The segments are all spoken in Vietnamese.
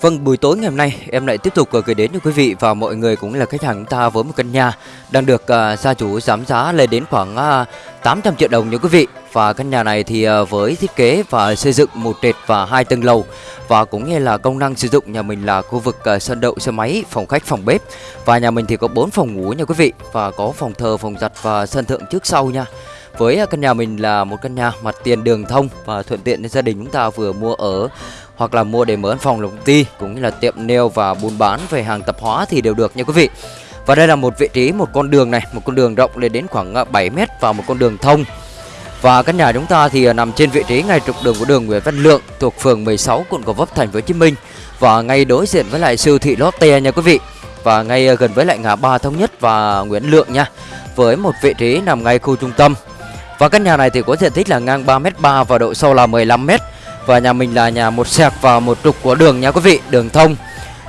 Vâng, buổi tối ngày hôm nay em lại tiếp tục ờ, gửi đến cho quý vị và mọi người cũng là khách hàng chúng ta với một căn nhà đang được uh, gia chủ giảm giá lên đến khoảng ờ, uh, 800 triệu đồng nha quý vị. Và căn nhà này thì uh, với thiết kế và xây dựng một trệt và hai tầng lầu và cũng như là công năng sử dụng nhà mình là khu vực uh, sân đậu xe máy, phòng khách, phòng bếp và nhà mình thì có 4 phòng ngủ nha quý vị và có phòng thờ, phòng giặt và sân thượng trước sau nha. Với căn nhà mình là một căn nhà mặt tiền đường thông và thuận tiện cho gia đình chúng ta vừa mua ở hoặc là mua để mở văn phòng là công ty cũng như là tiệm nail và buôn bán về hàng tạp hóa thì đều được nha quý vị. Và đây là một vị trí một con đường này, một con đường rộng lên đến khoảng ờ, 7 m và một con đường thông. Và căn nhà chúng ta thì ờ, nằm trên vị trí ngay trục đường của đường Nguyễn Văn Lượng thuộc phường 16 quận Gò Vấp thành phố Hồ Chí Minh và ngay đối diện với lại siêu thị Lotte nha quý vị. Và ngay ờ, gần với lại ngã ba thống nhất và Nguyễn Lượng nha. Với một vị trí nằm ngay khu trung tâm. Và căn nhà này thì có diện tích là ngang 3m3 và độ sâu là 15m và nhà mình là nhà một sẹc và một trục của đường nha quý vị Đường thông.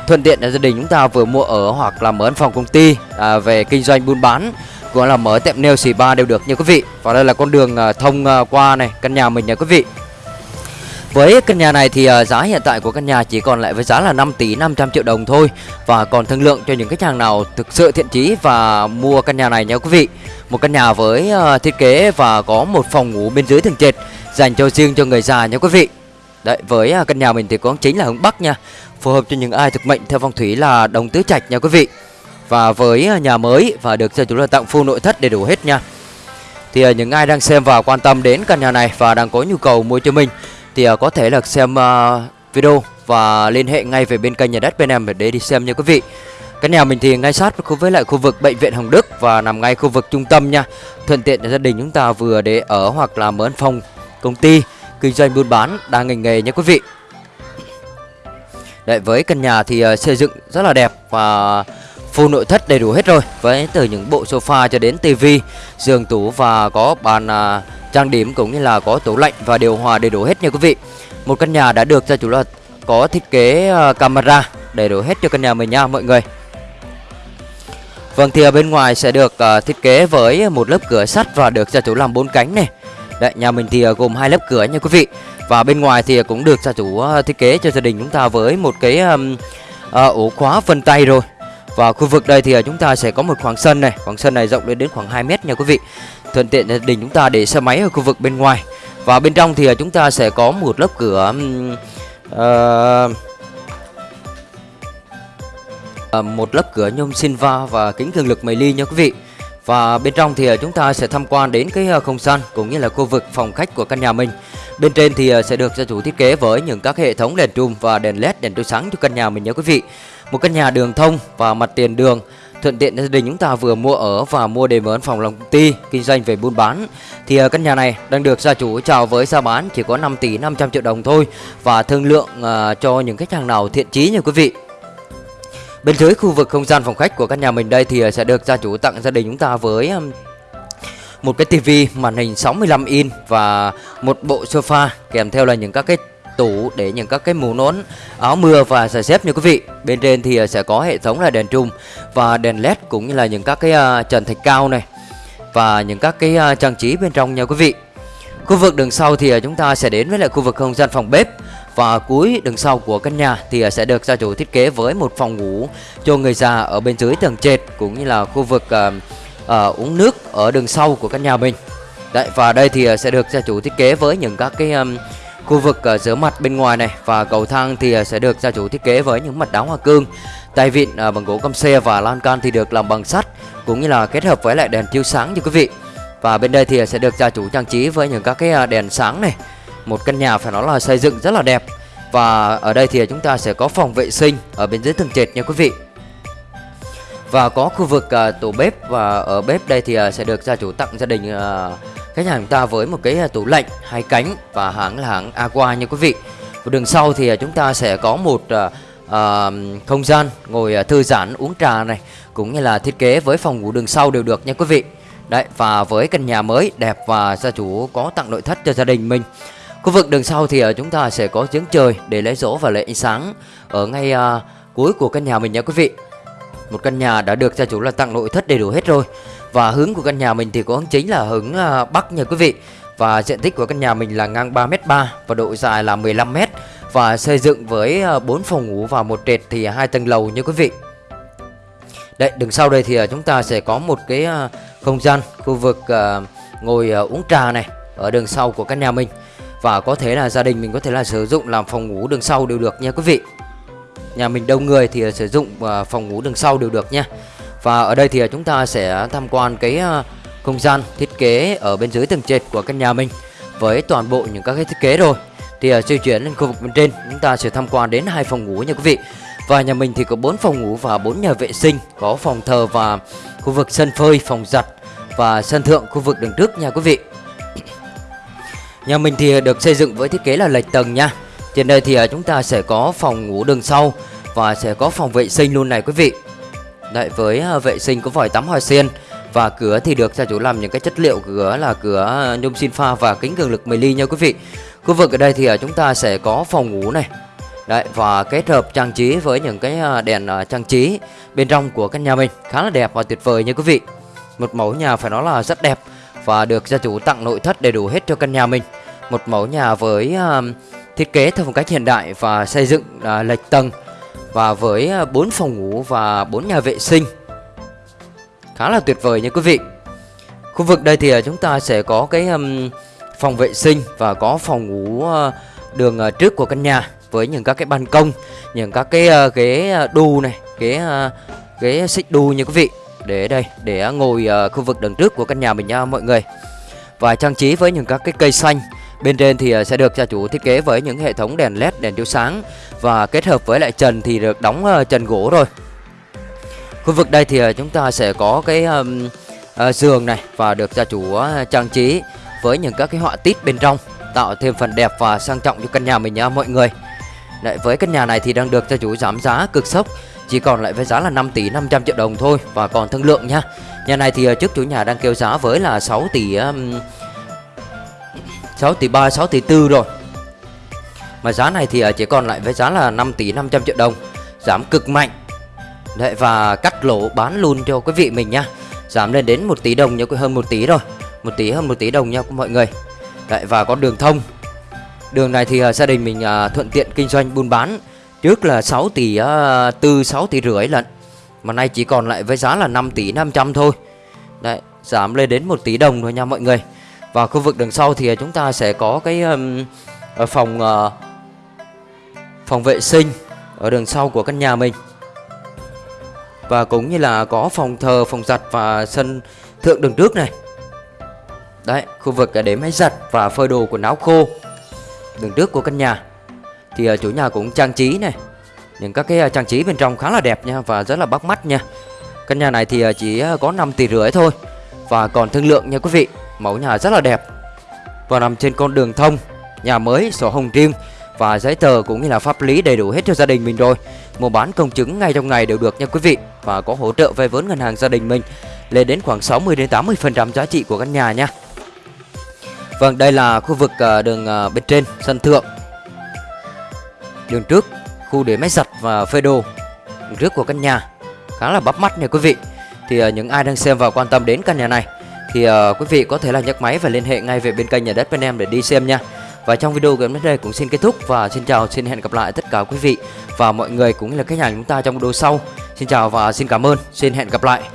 Thuận tiện là gia đình chúng ta vừa mua ở hoặc là mở văn phòng công ty à, Về kinh doanh buôn bán Cũng là mở tiệm nail xì ba đều được nha quý vị. Và đây là con đường à, thông à, qua này Căn nhà mình nha quý vị. Với căn nhà này thì à, giá hiện tại của căn nhà chỉ còn lại với giá là 5 tỷ 500 triệu đồng thôi. Và còn thương lượng cho những khách hàng nào thực sự thiện chí và mua căn nhà này nha quý vị. Một căn nhà với thiết kế và có một phòng ngủ bên dưới tầng trệt Dành cho riêng cho người già nha quý vị. Đấy, với à, căn nhà mình thì có chính là hướng Bắc nha. Phù hợp cho những ai thực mệnh theo phong thủy là đồng tứ trạch nha quý vị. Và với à, nhà mới và được gia chủ là tặng full nội thất đầy đủ hết nha. Thì à, những ai đang xem và quan tâm đến căn nhà này và đang có nhu cầu mua cho mình Thì có thể là xem video và liên hệ ngay về bên kênh nhà đất bên em để đi xem nha quý vị. Căn nhà mình thì ngay sát với lại khu vực bệnh viện Hồng Đức và nằm ngay khu vực trung tâm nha. Thuận tiện cho gia đình chúng ta vừa để ở hoặc là mở văn phòng công ty kinh doanh buôn bán đa ngành nghề nhé quý vị. Đấy, với căn nhà thì uh, xây dựng rất là đẹp và full nội thất đầy đủ hết rồi. Với từ những bộ sofa cho đến tivi giường tủ và có bàn uh, trang điểm cũng như là có tủ lạnh và điều hòa đầy đủ hết nha quý vị. Một căn nhà đã được gia chủ là có thiết kế uh, camera đầy đủ hết cho căn nhà mình nha mọi người. Vâng thì ở bên ngoài sẽ được uh, thiết kế với một lớp cửa sắt và được gia chủ làm bốn cánh này. Đấy, nhà mình thì ờ, gồm hai lớp cửa nha quý vị. Và bên ngoài thì cũng được gia chủ ờ, thiết kế cho gia đình chúng ta với một cái um, uh, ổ khóa vân tay rồi. Và khu vực đây thì chúng ta sẽ có một khoảng sân này, khoảng sân này rộng lên đến khoảng 2 mét nha quý vị. Thuận tiện gia đình chúng ta để xe máy ở khu vực bên ngoài. Và bên trong thì chúng ta sẽ có một lớp cửa um, uh, một lớp cửa nhôm silva và kính cường lực mây ly nha quý vị. Và bên trong thì ờ, chúng ta sẽ tham quan đến cái ờ, không gian cũng như là khu vực phòng khách của căn nhà mình. Bên trên thì ờ, sẽ được gia chủ thiết kế với những các hệ thống đèn trùm và đèn led đèn chiếu sáng cho căn nhà mình nhé quý vị. Một căn nhà đường thông và mặt tiền đường thuận tiện gia đình chúng ta vừa mua ở và mua để mở phòng lòng công ty kinh doanh về buôn bán thì căn nhà này đang được gia chủ chào với giá bán chỉ có 5 tỷ 500 triệu đồng thôi và thương lượng uh, cho những khách hàng nào thiện chí nha quý vị Bên dưới khu vực không gian phòng khách của căn nhà mình đây thì à, sẽ được gia chủ tặng gia đình chúng ta với một cái tivi màn hình 65 in và một bộ sofa kèm theo là những các cái tủ để những các cái mũ nón, áo mưa và giày dép như quý vị. Bên trên thì à, sẽ có hệ thống là đèn trùm và đèn led cũng như là những các cái à, trần thạch cao này và những các cái trang trí bên trong nha quý vị. Khu vực đường sau thì chúng ta sẽ đến với lại khu vực không gian phòng bếp và cuối đường sau của căn nhà thì sẽ được gia chủ thiết kế với một phòng ngủ cho người già ở bên dưới tầng trệt cũng như là khu vực uh, uh, uống nước ở đường sau của căn nhà mình. Đấy và đây thì sẽ được gia chủ thiết kế với những các cái um, khu vực uh, rửa mặt bên ngoài này và cầu thang thì sẽ được gia chủ thiết kế với những mặt đá hoa cương. Tay vịn uh, bằng gỗ căm xe và lan can thì được làm bằng sắt cũng như là kết hợp với lại đèn chiếu sáng như quý vị. Và bên đây thì sẽ được gia chủ trang trí với những các cái đèn sáng này một căn nhà phải nói là xây dựng rất là đẹp. Và ở đây thì chúng ta sẽ có phòng vệ sinh ở bên dưới tầng trệt nha quý vị. Và có khu vực uh, tủ bếp và ở bếp đây thì uh, sẽ được gia chủ tặng gia đình uh, khách hàng chúng ta với một cái uh, tủ lạnh hai cánh và hãng là hãng Aqua nha quý vị. Và đường sau thì uh, chúng ta sẽ có một uh, uh, không gian ngồi uh, thư giãn uống trà này Cũng như là thiết kế với phòng ngủ đường sau đều được nha quý vị. Đấy và với căn nhà mới đẹp và gia chủ có tặng nội thất cho gia đình mình. Khu vực đường sau thì ờ, chúng ta sẽ có giếng trời để lấy rỗ và lấy ánh sáng ở ngay uh, cuối của căn nhà mình nha quý vị. Một căn nhà đã được gia chủ là tặng nội thất đầy đủ hết rồi. Và hướng của căn nhà mình thì có hướng chính là hướng uh, bắc nha quý vị. Và diện tích của căn nhà mình là ngang 3m3 và độ dài là 15m và xây dựng với à, 4 phòng ngủ và một trệt thì hai tầng lầu như quý vị. Đấy, đằng sau đây thì chúng ta sẽ có một cái không gian khu vực ngồi uống trà này ở đường sau của căn nhà mình và có thể là gia đình mình có thể là sử dụng làm phòng ngủ đường sau đều được nha quý vị. Nhà mình đông người thì sử dụng à, phòng ngủ đường sau đều được nha. Và ở đây thì chúng ta sẽ tham quan cái à, không gian thiết kế ở bên dưới tầng trệt của căn nhà mình với toàn bộ những các cái thiết kế rồi. Thì à, di chuyển lên khu vực bên trên, chúng ta sẽ tham quan đến hai phòng ngủ nha quý vị. Và nhà mình thì có 4 phòng ngủ và 4 nhà vệ sinh, có phòng thờ và khu vực sân phơi, phòng giặt và sân thượng khu vực đường trước nha quý vị nhà mình thì được xây dựng với thiết kế là lệch tầng nha trên đây thì à, chúng ta sẽ có phòng ngủ đường sau và sẽ có phòng vệ sinh luôn này quý vị Đấy với à, vệ sinh có vòi tắm hoa sen và cửa thì được gia chủ làm những cái chất liệu cửa là cửa à, nhôm xin pha và kính cường lực 10 ly nha quý vị. Khu vực ở đây thì chúng ta sẽ có phòng ngủ này. Đấy và kết hợp trang trí với những cái đèn trang trí bên trong của căn nhà mình khá là đẹp và tuyệt vời nha quý vị. Một mẫu nhà phải nói là rất đẹp và được gia chủ tặng nội thất đầy đủ hết cho căn nhà mình. Một mẫu nhà với uh, thiết kế theo phong cách hiện đại và xây dựng uh, lệch tầng và với ờ, uh, 4 phòng ngủ và 4 nhà vệ sinh. Khá là tuyệt vời nha quý vị. Khu vực đây thì chúng ta sẽ có cái um, phòng vệ sinh và có phòng ngủ uh, đường uh, trước của căn nhà với những các cái ban công những các cái uh, ghế đu này ghế uh, ghế xích đu như quý vị. Để đây để ngồi uh, khu vực đằng trước của căn nhà mình nha mọi người. Và trang trí với những các cái cây xanh bên trên thì ờ, sẽ được gia chủ thiết kế với những hệ thống đèn led đèn chiếu sáng và kết hợp với lại trần thì được đóng ờ, trần gỗ rồi Khu vực đây thì ờ, chúng ta sẽ có cái um, uh, giường này và được gia chủ trang trí với những các cái họa tiết bên trong tạo thêm phần đẹp và sang trọng cho căn nhà mình nha mọi người. Đấy, với căn nhà này thì đang được gia chủ giảm giá cực sốc chỉ còn lại với giá là 5 tỷ 500 triệu đồng thôi và còn thương lượng nha. Nhà này thì trước chủ nhà đang kêu giá với là 6 tỷ um, 6 tỷ 3 6 tỷ 4 rồi. Mà giá này thì à, chỉ còn lại với giá là 5 tỷ 500 triệu đồng. Giảm cực mạnh. Đấy và cắt lỗ bán luôn cho quý vị mình nha. Giảm lên đến 1 tỷ đồng nha hơn 1 tỷ rồi. 1 tỷ hơn 1 tỷ đồng nha mọi người. Đấy và có đường thông. Đường này thì à, gia đình mình à, thuận tiện kinh doanh buôn bán. Trước là 6 tỷ uh, 6 tỷ rưỡi lận. Mà nay chỉ còn lại với giá là 5 tỷ 500 thôi. Đấy giảm lên đến 1 tỷ đồng rồi nha mọi người. Và khu vực đường sau thì à, chúng ta sẽ có cái um, phòng uh, phòng vệ sinh ở đường sau của căn nhà mình. Và cũng như là có phòng thờ, phòng giặt và sân thượng đường trước này. Đấy, khu vực để máy giặt và phơi đồ quần áo khô Đường trước của căn nhà. Thì uh, chủ nhà cũng trang trí này. Những các cái uh, trang trí bên trong khá là đẹp nha Và rất là bắt mắt nha. Căn nhà này thì uh, chỉ có 5 tỷ rưỡi thôi. Và còn thương lượng nha quý vị. Mẫu nhà rất là đẹp Và nằm trên con đường thông Nhà mới, sổ hồng riêng Và giấy tờ cũng như là pháp lý đầy đủ hết cho gia đình mình rồi Mua bán công chứng ngay trong ngày đều được nha quý vị và có hỗ trợ vay vốn ngân hàng gia đình mình lên đến khoảng 60 đến 80% giá trị của căn nhà nha. Vâng, đây là khu vực à, đường à, bên trên sân thượng. Đường trước, khu để máy giặt và phơi đồ. Đường trước của căn nhà khá là bắt mắt nha quý vị. Thì à, những ai đang xem và quan tâm đến căn nhà này thì uh, quý vị có thể là nhấc máy và liên hệ ngay về bên kênh nhà đất bên em để đi xem nha. Và trong video của em đến đây cũng xin kết thúc và xin chào xin hẹn gặp lại tất cả quý vị và mọi người cũng như là khách hàng chúng ta trong video sau. Xin chào và xin cảm ơn. Xin hẹn gặp lại.